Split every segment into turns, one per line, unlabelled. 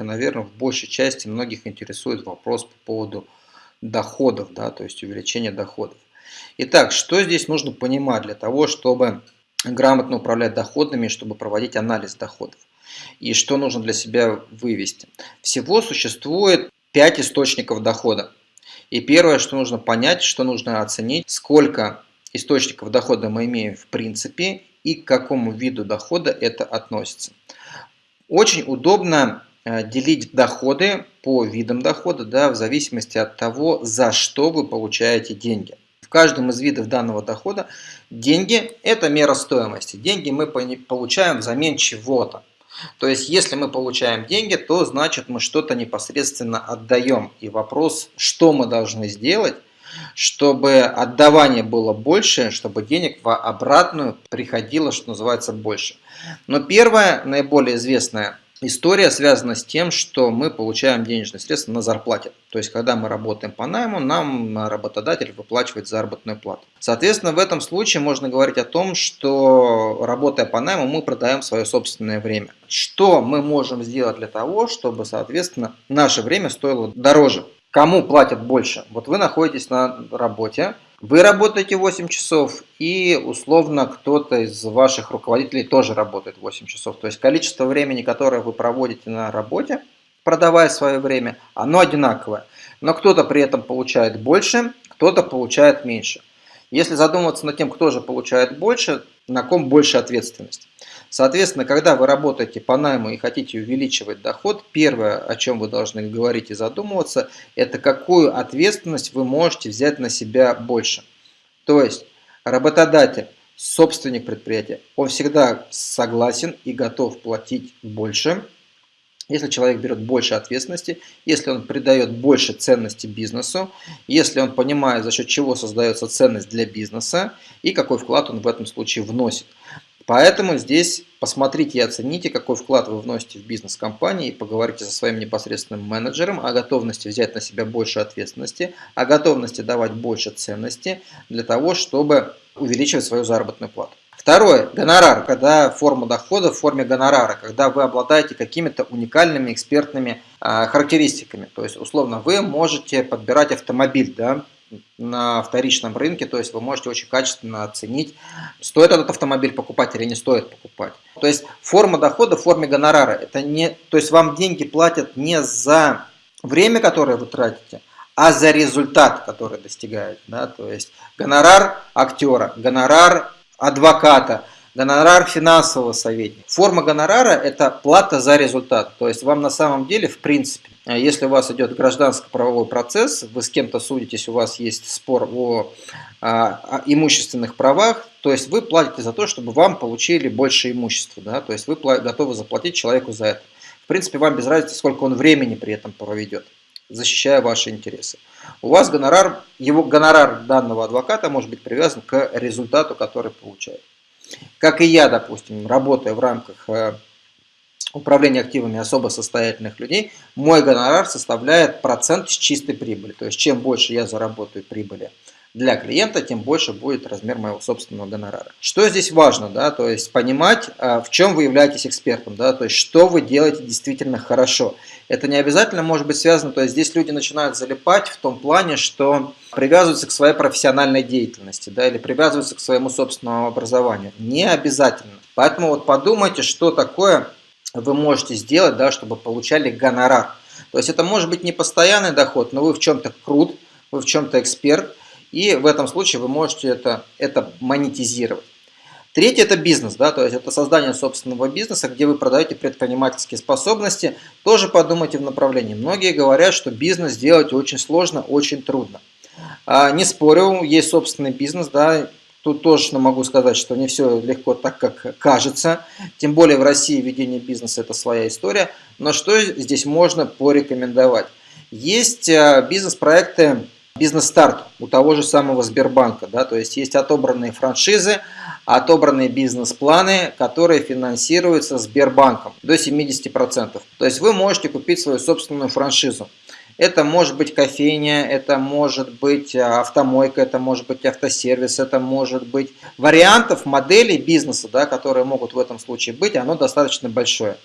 и, наверное, в большей части многих интересует вопрос по поводу доходов, да, то есть увеличения доходов. Итак, что здесь нужно понимать для того, чтобы грамотно управлять доходами, чтобы проводить анализ доходов? И что нужно для себя вывести? Всего существует 5 источников дохода. И первое, что нужно понять, что нужно оценить, сколько источников дохода мы имеем в принципе и к какому виду дохода это относится. Очень удобно делить доходы по видам дохода, да, в зависимости от того, за что вы получаете деньги. В каждом из видов данного дохода деньги – это мера стоимости. Деньги мы получаем взамен чего-то. То есть, если мы получаем деньги, то значит мы что-то непосредственно отдаем. И вопрос, что мы должны сделать, чтобы отдавание было больше, чтобы денег в обратную приходило, что называется, больше. Но первая, наиболее известная история связана с тем, что мы получаем денежные средства на зарплате. То есть, когда мы работаем по найму, нам работодатель выплачивает заработную плату. Соответственно, в этом случае можно говорить о том, что работая по найму, мы продаем свое собственное время. Что мы можем сделать для того, чтобы, соответственно, наше время стоило дороже? Кому платят больше? Вот вы находитесь на работе, вы работаете 8 часов, и условно кто-то из ваших руководителей тоже работает 8 часов. То есть количество времени, которое вы проводите на работе, продавая свое время, оно одинаковое. Но кто-то при этом получает больше, кто-то получает меньше. Если задуматься над тем, кто же получает больше, на ком больше ответственность. Соответственно, когда вы работаете по найму и хотите увеличивать доход, первое, о чем вы должны говорить и задумываться, это какую ответственность вы можете взять на себя больше. То есть работодатель, собственник предприятия, он всегда согласен и готов платить больше, если человек берет больше ответственности, если он придает больше ценности бизнесу, если он понимает, за счет чего создается ценность для бизнеса и какой вклад он в этом случае вносит. Поэтому здесь посмотрите и оцените, какой вклад вы вносите в бизнес компании поговорите со своим непосредственным менеджером о готовности взять на себя больше ответственности, о готовности давать больше ценности для того, чтобы увеличивать свою заработную плату. Второе, гонорар, когда форма дохода в форме гонорара, когда вы обладаете какими-то уникальными экспертными э, характеристиками. То есть, условно, вы можете подбирать автомобиль, да, на вторичном рынке, то есть вы можете очень качественно оценить, стоит этот автомобиль покупать или не стоит покупать. То есть форма дохода в форме гонорара. Это не, то есть вам деньги платят не за время, которое вы тратите, а за результат, который достигаете. Да? То есть гонорар актера, гонорар адвоката, гонорар финансового советника. Форма гонорара – это плата за результат. То есть вам на самом деле, в принципе, а если у вас идет гражданско-правовой процесс, вы с кем-то судитесь, у вас есть спор о, о имущественных правах, то есть вы платите за то, чтобы вам получили больше имущества, да? то есть вы готовы заплатить человеку за это. В принципе, вам без разницы, сколько он времени при этом проведет, защищая ваши интересы. У вас гонорар, его гонорар данного адвоката может быть привязан к результату, который получает. Как и я, допустим, работая в рамках э, управления активами особо состоятельных людей, мой гонорар составляет процент с чистой прибыли. То есть, чем больше я заработаю прибыли для клиента, тем больше будет размер моего собственного гонорара. Что здесь важно, да, то есть понимать, а, в чем вы являетесь экспертом, да, то есть что вы делаете действительно хорошо. Это не обязательно может быть связано, то есть здесь люди начинают залипать в том плане, что привязываются к своей профессиональной деятельности, да, или привязываются к своему собственному образованию. Не обязательно. Поэтому вот подумайте, что такое вы можете сделать, да, чтобы получали гонорар. То есть это может быть не постоянный доход, но вы в чем-то крут, вы в чем-то эксперт, и в этом случае вы можете это, это монетизировать. Третье – это бизнес, да, то есть это создание собственного бизнеса, где вы продаете предпринимательские способности. Тоже подумайте в направлении. Многие говорят, что бизнес делать очень сложно, очень трудно. А, не спорю, есть собственный бизнес, да, Тут точно могу сказать, что не все легко так, как кажется. Тем более в России ведение бизнеса – это своя история. Но что здесь можно порекомендовать? Есть а, бизнес-проекты бизнес-старт у того же самого Сбербанка. Да? То есть есть отобранные франшизы, отобранные бизнес-планы, которые финансируются Сбербанком до 70%. То есть вы можете купить свою собственную франшизу. Это может быть кофейня, это может быть автомойка, это может быть автосервис, это может быть вариантов моделей бизнеса, да, которые могут в этом случае быть, оно достаточно большое.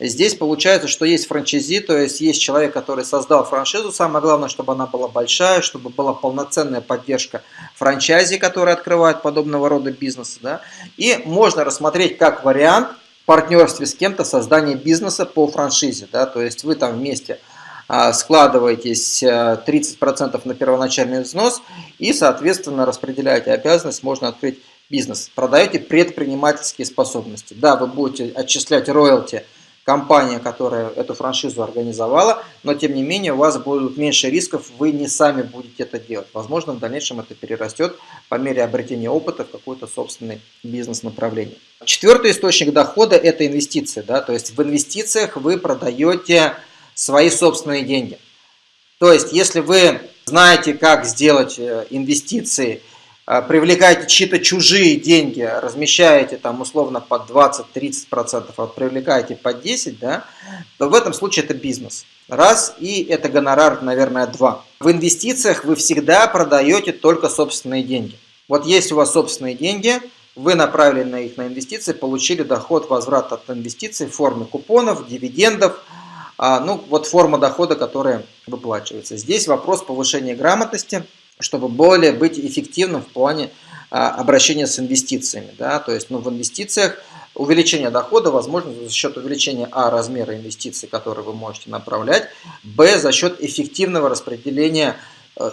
Здесь получается, что есть франчайзи, то есть есть человек, который создал франшизу. Самое главное, чтобы она была большая, чтобы была полноценная поддержка франчайзи, которые открывают подобного рода бизнесы. Да? И можно рассмотреть как вариант в партнерстве с кем-то создание бизнеса по франшизе. Да? То есть вы там вместе а, складываетесь 30% э, на первоначальный взнос и, соответственно, распределяете обязанность, можно открыть бизнес. Продаете предпринимательские способности. Да, вы будете отчислять роялти – компания, которая эту франшизу организовала, но тем не менее у вас будут меньше рисков, вы не сами будете это делать. Возможно, в дальнейшем это перерастет по мере обретения опыта в какой-то собственный бизнес-направление. Четвертый источник дохода – это инвестиции. Да? То есть в инвестициях вы продаете свои собственные деньги. То есть если вы знаете, как сделать э, инвестиции – привлекаете чьи-то чужие деньги, размещаете там условно под 20-30%, а привлекаете под 10%, да, то в этом случае это бизнес. Раз, и это гонорар, наверное, два. В инвестициях вы всегда продаете только собственные деньги. Вот есть у вас собственные деньги, вы направили на их на инвестиции, получили доход, возврат от инвестиций в форме купонов, дивидендов, а, ну вот форма дохода, которая выплачивается. Здесь вопрос повышения грамотности – чтобы более быть эффективным в плане а, обращения с инвестициями. Да? То есть ну, в инвестициях увеличение дохода возможно за счет увеличения а. размера инвестиций, которые вы можете направлять, б. за счет эффективного распределения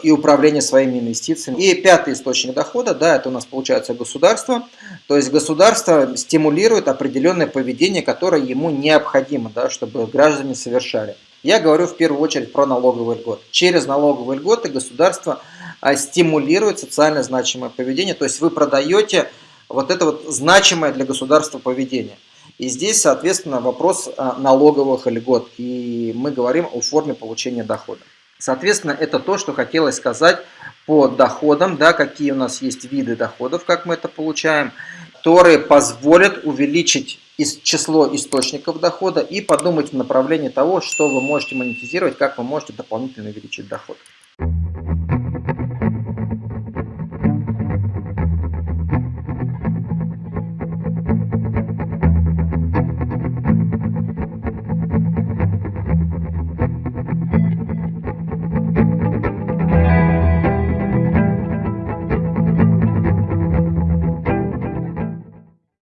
и управления своими инвестициями. И пятый источник дохода, да, это у нас получается государство. То есть государство стимулирует определенное поведение, которое ему необходимо, да, чтобы граждане совершали. Я говорю в первую очередь про налоговый льгот. Через налоговые льготы государство – а стимулирует социально значимое поведение. То есть вы продаете вот это вот значимое для государства поведение. И здесь, соответственно, вопрос а, налоговых льгот. И мы говорим о форме получения дохода. Соответственно, это то, что хотелось сказать по доходам, да, какие у нас есть виды доходов, как мы это получаем, которые позволят увеличить число источников дохода и подумать в направлении того, что вы можете монетизировать, как вы можете дополнительно увеличить доход.